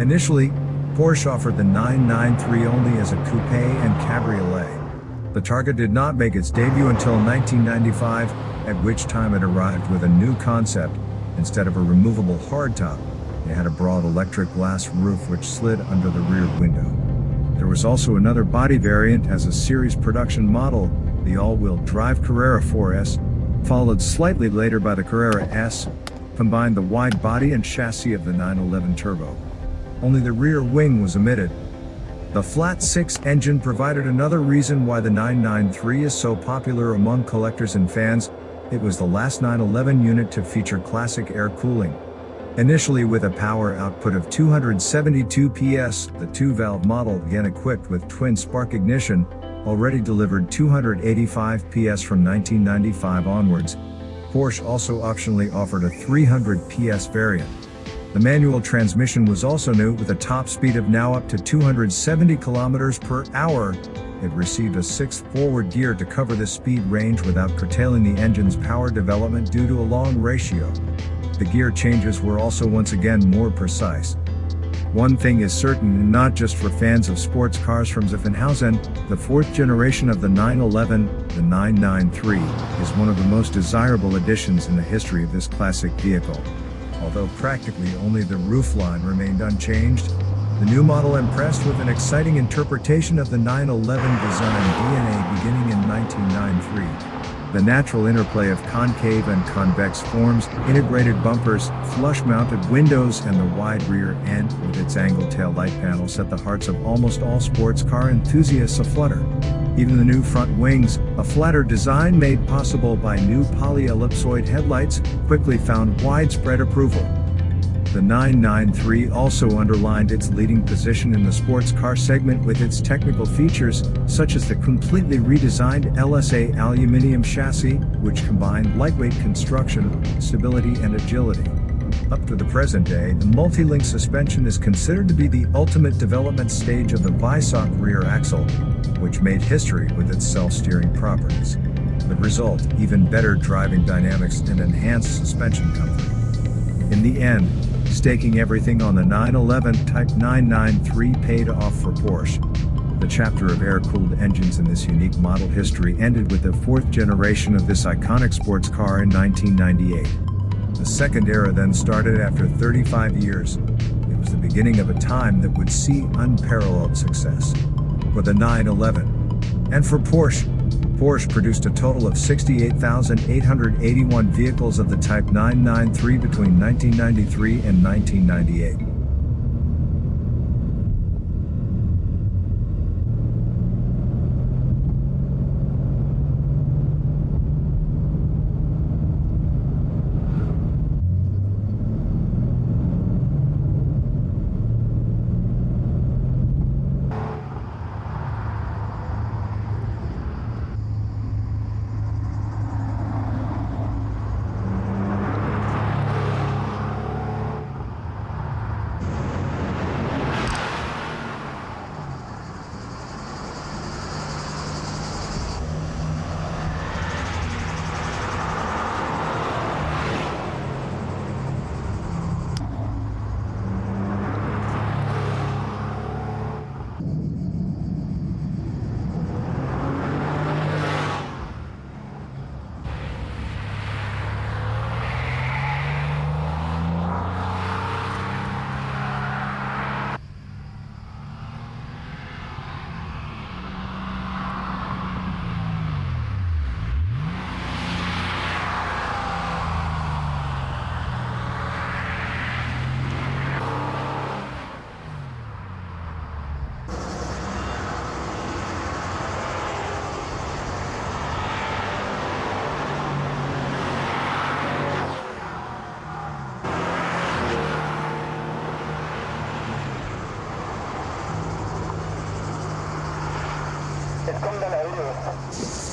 Initially, Porsche offered the 993 only as a coupe and cabriolet. The Targa did not make its debut until 1995, at which time it arrived with a new concept. Instead of a removable hardtop, it had a broad electric glass roof which slid under the rear window. There was also another body variant as a series production model, the all-wheel drive Carrera 4S, followed slightly later by the Carrera S, combined the wide body and chassis of the 911 Turbo. Only the rear wing was omitted. The flat 6 engine provided another reason why the 993 is so popular among collectors and fans, it was the last 911 unit to feature classic air cooling. Initially with a power output of 272 PS, the two-valve model again equipped with twin spark ignition, already delivered 285 PS from 1995 onwards. Porsche also optionally offered a 300 PS variant. The manual transmission was also new with a top speed of now up to 270 km per hour. It received a sixth forward gear to cover the speed range without curtailing the engine's power development due to a long ratio. The gear changes were also once again more precise. One thing is certain not just for fans of sports cars from Zuffenhausen, the fourth generation of the 911, the 993, is one of the most desirable additions in the history of this classic vehicle. Although practically only the roofline remained unchanged, the new model impressed with an exciting interpretation of the 911 design DNA beginning in 1993. The natural interplay of concave and convex forms, integrated bumpers, flush-mounted windows and the wide rear end with its angled tail light panel set the hearts of almost all sports car enthusiasts aflutter. Even the new front wings, a flatter design made possible by new polyellipsoid headlights, quickly found widespread approval. The 993 also underlined its leading position in the sports car segment with its technical features, such as the completely redesigned LSA aluminum chassis, which combined lightweight construction, stability and agility. Up to the present day, the multi-link suspension is considered to be the ultimate development stage of the Weissach rear axle, which made history with its self-steering properties. The result, even better driving dynamics and enhanced suspension comfort. In the end, Staking everything on the 911 Type 993 paid off for Porsche. The chapter of air-cooled engines in this unique model history ended with the fourth generation of this iconic sports car in 1998. The second era then started after 35 years. It was the beginning of a time that would see unparalleled success. For the 911. And for Porsche, Porsche produced a total of 68,881 vehicles of the Type 993 between 1993 and 1998. 刚下来 đã.